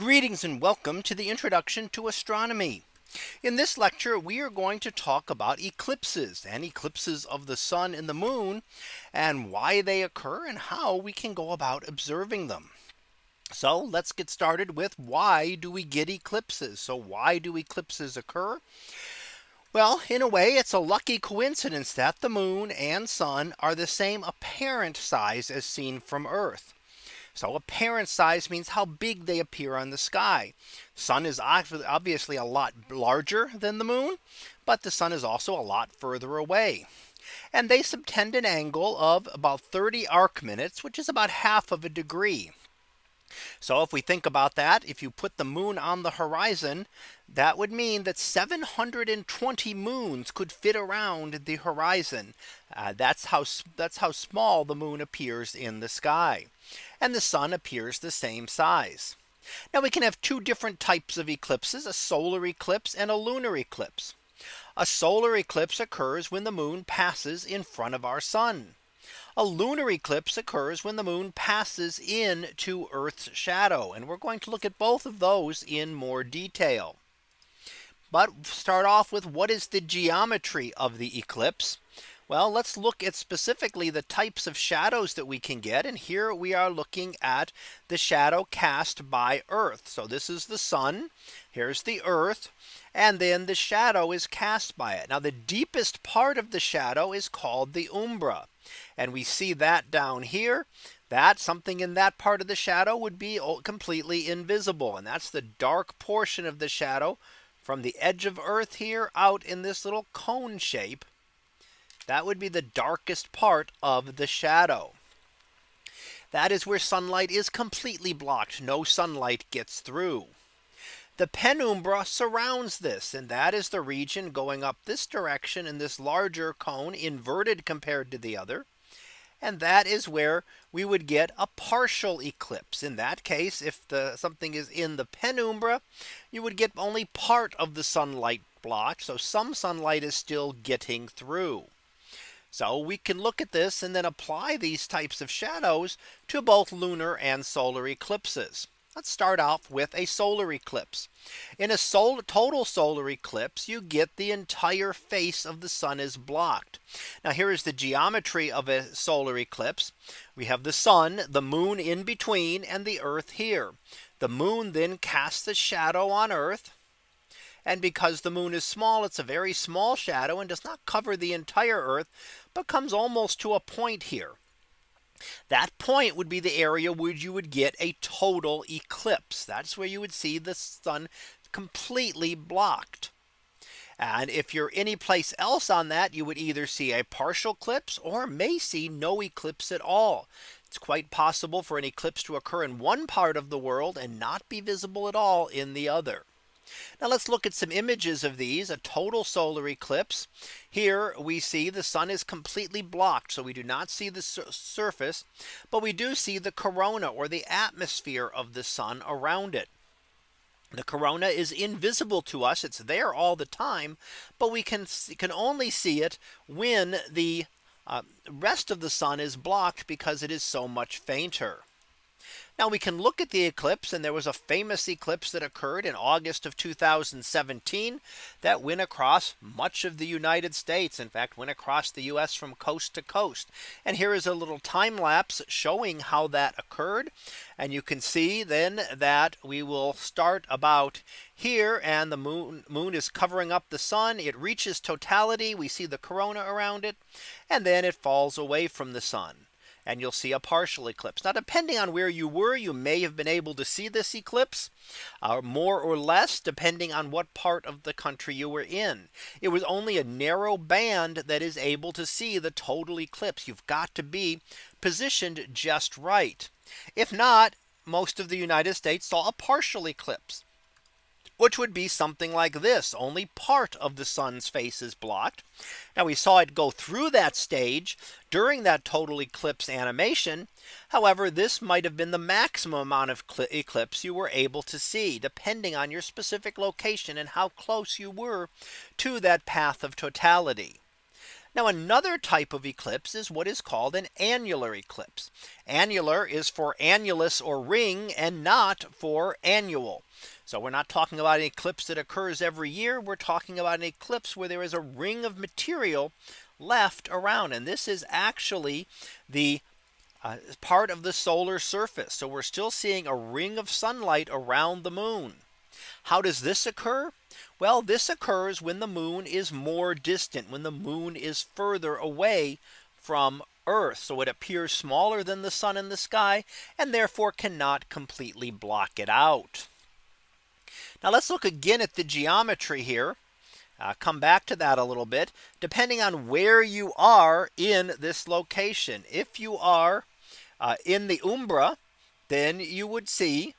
Greetings and welcome to the introduction to astronomy. In this lecture, we are going to talk about eclipses and eclipses of the sun and the moon and why they occur and how we can go about observing them. So let's get started with why do we get eclipses? So why do eclipses occur? Well, in a way, it's a lucky coincidence that the moon and sun are the same apparent size as seen from Earth. So apparent size means how big they appear on the sky. Sun is obviously a lot larger than the moon, but the sun is also a lot further away. And they subtend an angle of about 30 arc minutes, which is about half of a degree. So if we think about that, if you put the moon on the horizon, that would mean that 720 moons could fit around the horizon. Uh, that's how that's how small the moon appears in the sky. And the sun appears the same size. Now we can have two different types of eclipses, a solar eclipse and a lunar eclipse. A solar eclipse occurs when the moon passes in front of our sun. A lunar eclipse occurs when the moon passes into Earth's shadow. And we're going to look at both of those in more detail. But start off with what is the geometry of the eclipse? Well, let's look at specifically the types of shadows that we can get. And here we are looking at the shadow cast by Earth. So this is the sun. Here's the Earth. And then the shadow is cast by it. Now the deepest part of the shadow is called the umbra. And we see that down here that something in that part of the shadow would be completely invisible. And that's the dark portion of the shadow from the edge of Earth here out in this little cone shape. That would be the darkest part of the shadow. That is where sunlight is completely blocked. No sunlight gets through. The penumbra surrounds this and that is the region going up this direction in this larger cone inverted compared to the other. And that is where we would get a partial eclipse. In that case, if the something is in the penumbra, you would get only part of the sunlight blocked. So some sunlight is still getting through. So we can look at this and then apply these types of shadows to both lunar and solar eclipses. Let's start off with a solar eclipse. In a solar, total solar eclipse, you get the entire face of the sun is blocked. Now here is the geometry of a solar eclipse. We have the sun, the moon in between and the earth here. The moon then casts a shadow on earth. And because the moon is small, it's a very small shadow and does not cover the entire earth, but comes almost to a point here. That point would be the area where you would get a total eclipse. That's where you would see the sun completely blocked. And if you're any place else on that, you would either see a partial eclipse or may see no eclipse at all. It's quite possible for an eclipse to occur in one part of the world and not be visible at all in the other. Now let's look at some images of these a total solar eclipse. Here we see the sun is completely blocked. So we do not see the sur surface, but we do see the corona or the atmosphere of the sun around it. The corona is invisible to us. It's there all the time, but we can can only see it when the uh, rest of the sun is blocked because it is so much fainter. Now we can look at the eclipse and there was a famous eclipse that occurred in August of 2017 that went across much of the United States. In fact, went across the US from coast to coast. And here is a little time lapse showing how that occurred. And you can see then that we will start about here and the moon moon is covering up the sun. It reaches totality. We see the corona around it and then it falls away from the sun and you'll see a partial eclipse. Now depending on where you were, you may have been able to see this eclipse uh, more or less depending on what part of the country you were in. It was only a narrow band that is able to see the total eclipse. You've got to be positioned just right. If not, most of the United States saw a partial eclipse which would be something like this only part of the sun's face is blocked. Now we saw it go through that stage during that total eclipse animation. However, this might have been the maximum amount of eclipse you were able to see depending on your specific location and how close you were to that path of totality. Now another type of eclipse is what is called an annular eclipse. Annular is for annulus or ring and not for annual. So we're not talking about an eclipse that occurs every year. We're talking about an eclipse where there is a ring of material left around. And this is actually the uh, part of the solar surface. So we're still seeing a ring of sunlight around the moon. How does this occur? Well, this occurs when the moon is more distant when the moon is further away from Earth. So it appears smaller than the sun in the sky and therefore cannot completely block it out. Now let's look again at the geometry here. Uh, come back to that a little bit depending on where you are in this location. If you are uh, in the Umbra, then you would see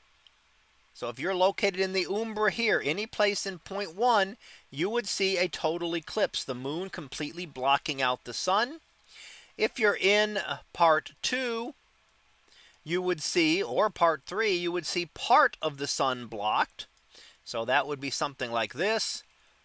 so if you're located in the Umbra here, any place in point one, you would see a total eclipse, the moon completely blocking out the sun. If you're in part two, you would see or part three, you would see part of the sun blocked. So that would be something like this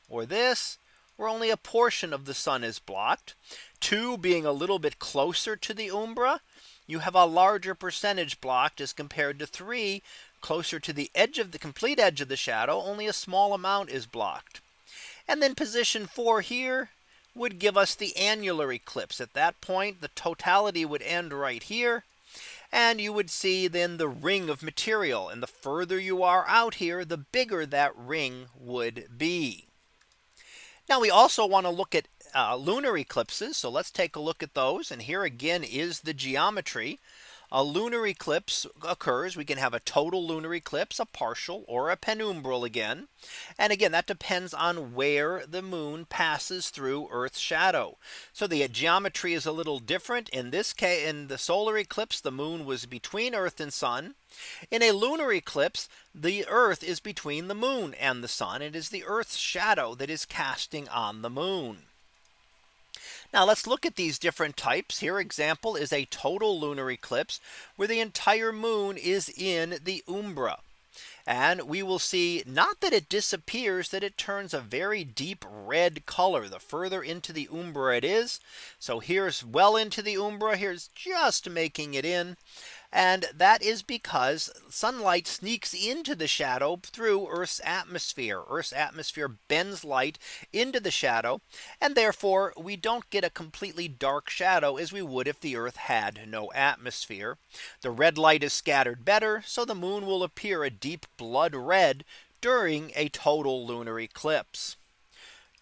or this where only a portion of the sun is blocked. Two being a little bit closer to the Umbra, you have a larger percentage blocked as compared to three closer to the edge of the complete edge of the shadow, only a small amount is blocked. And then position four here would give us the annular eclipse. At that point, the totality would end right here. And you would see then the ring of material. And the further you are out here, the bigger that ring would be. Now we also want to look at uh, lunar eclipses. So let's take a look at those. And here again is the geometry a lunar eclipse occurs, we can have a total lunar eclipse, a partial or a penumbral again. And again, that depends on where the moon passes through Earth's shadow. So the geometry is a little different in this case in the solar eclipse, the moon was between Earth and sun. In a lunar eclipse, the Earth is between the moon and the sun. It is the Earth's shadow that is casting on the moon. Now let's look at these different types here example is a total lunar eclipse where the entire moon is in the umbra. And we will see not that it disappears that it turns a very deep red color the further into the umbra it is. So here's well into the umbra here's just making it in. And that is because sunlight sneaks into the shadow through Earth's atmosphere. Earth's atmosphere bends light into the shadow. And therefore we don't get a completely dark shadow as we would if the Earth had no atmosphere. The red light is scattered better. So the moon will appear a deep blood red during a total lunar eclipse.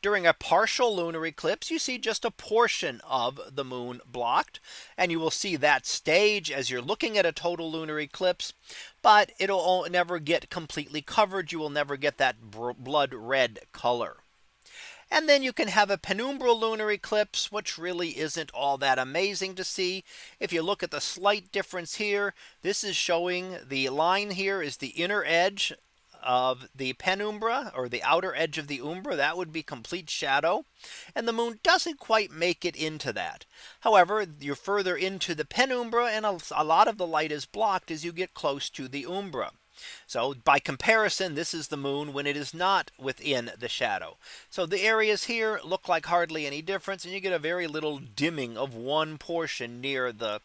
During a partial lunar eclipse, you see just a portion of the moon blocked. And you will see that stage as you're looking at a total lunar eclipse. But it'll never get completely covered. You will never get that blood red color. And then you can have a penumbral lunar eclipse, which really isn't all that amazing to see. If you look at the slight difference here, this is showing the line here is the inner edge of the penumbra or the outer edge of the umbra that would be complete shadow and the moon doesn't quite make it into that. However, you're further into the penumbra and a, lot of the light is blocked as you get close to the umbra. So by comparison, this is the moon when it is not within the shadow. So the areas here look like hardly any difference and you get a very little dimming of one portion near the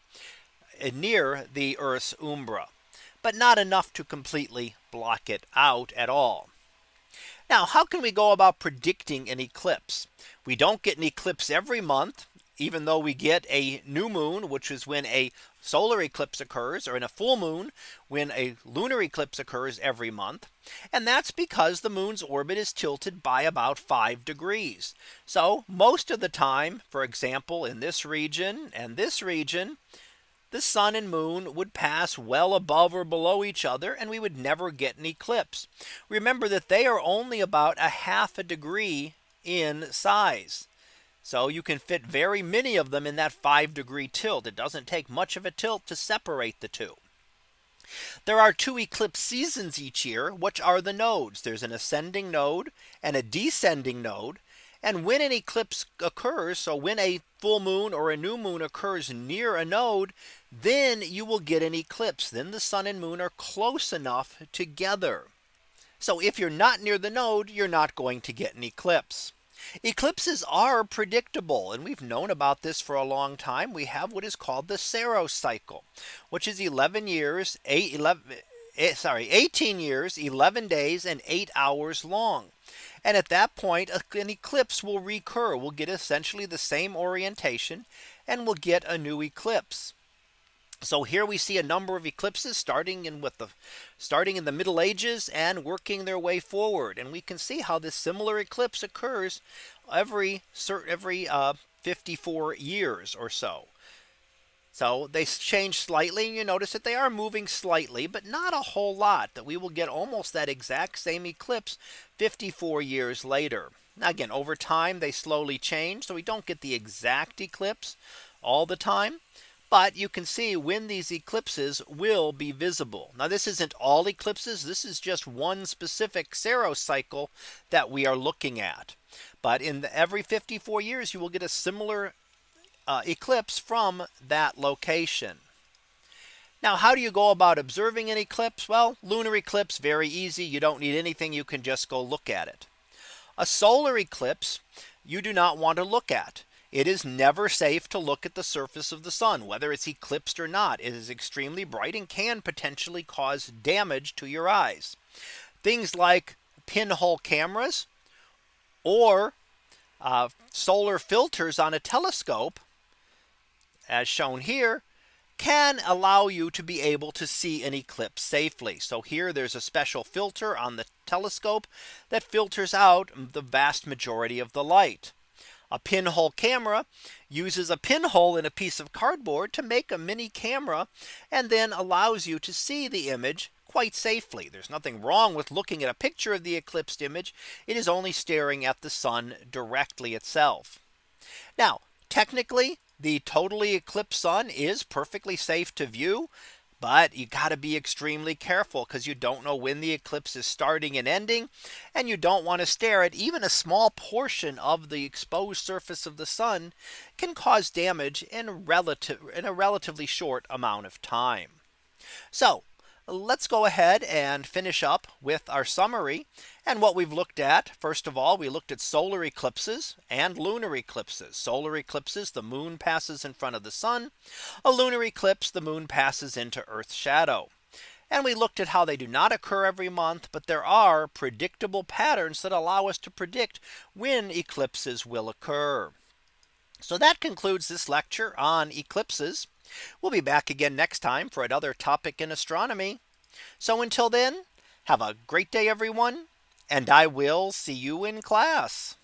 eh, near the Earth's umbra but not enough to completely block it out at all. Now, how can we go about predicting an eclipse? We don't get an eclipse every month, even though we get a new moon, which is when a solar eclipse occurs or in a full moon when a lunar eclipse occurs every month. And that's because the moon's orbit is tilted by about five degrees. So most of the time, for example, in this region and this region, the sun and moon would pass well above or below each other and we would never get an eclipse. Remember that they are only about a half a degree in size. So you can fit very many of them in that five degree tilt. It doesn't take much of a tilt to separate the two. There are two eclipse seasons each year, which are the nodes. There's an ascending node and a descending node. And when an eclipse occurs, so when a full moon or a new moon occurs near a node, then you will get an eclipse. Then the sun and moon are close enough together. So if you're not near the node, you're not going to get an eclipse. Eclipses are predictable and we've known about this for a long time. We have what is called the Saros cycle, which is 11 years, 8, 11, eh, sorry, 18 years, 11 days and 8 hours long. And at that point, an eclipse will recur. We'll get essentially the same orientation and we'll get a new eclipse. So here we see a number of eclipses starting in with the starting in the Middle Ages and working their way forward. And we can see how this similar eclipse occurs every every uh, 54 years or so. So they change slightly and you notice that they are moving slightly, but not a whole lot that we will get almost that exact same eclipse 54 years later. Now again, over time, they slowly change. So we don't get the exact eclipse all the time. But you can see when these eclipses will be visible. Now this isn't all eclipses. This is just one specific Saros cycle that we are looking at. But in the, every 54 years, you will get a similar uh, eclipse from that location. Now, how do you go about observing an eclipse? Well, lunar eclipse, very easy. You don't need anything. You can just go look at it. A solar eclipse, you do not want to look at. It is never safe to look at the surface of the sun, whether it's eclipsed or not. It is extremely bright and can potentially cause damage to your eyes. Things like pinhole cameras or uh, solar filters on a telescope, as shown here, can allow you to be able to see an eclipse safely. So here there's a special filter on the telescope that filters out the vast majority of the light. A pinhole camera uses a pinhole in a piece of cardboard to make a mini camera and then allows you to see the image quite safely. There's nothing wrong with looking at a picture of the eclipsed image. It is only staring at the sun directly itself. Now, technically, the totally eclipsed sun is perfectly safe to view. But you got to be extremely careful because you don't know when the eclipse is starting and ending. And you don't want to stare at even a small portion of the exposed surface of the sun can cause damage in relative in a relatively short amount of time. So let's go ahead and finish up with our summary and what we've looked at. First of all, we looked at solar eclipses and lunar eclipses. Solar eclipses, the moon passes in front of the sun. A lunar eclipse, the moon passes into Earth's shadow. And we looked at how they do not occur every month, but there are predictable patterns that allow us to predict when eclipses will occur. So that concludes this lecture on eclipses. We'll be back again next time for another topic in astronomy. So until then, have a great day, everyone, and I will see you in class.